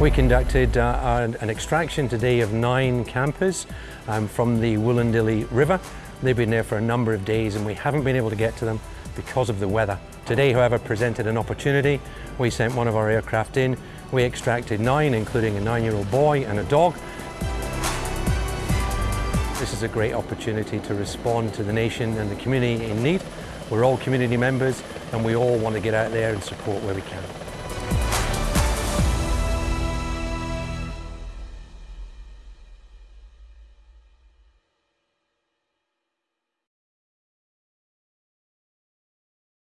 We conducted uh, an extraction today of nine campers um, from the Wollondilly River. They've been there for a number of days and we haven't been able to get to them because of the weather. Today, however, presented an opportunity. We sent one of our aircraft in. We extracted nine, including a nine-year-old boy and a dog. This is a great opportunity to respond to the nation and the community in need. We're all community members and we all want to get out there and support where we can.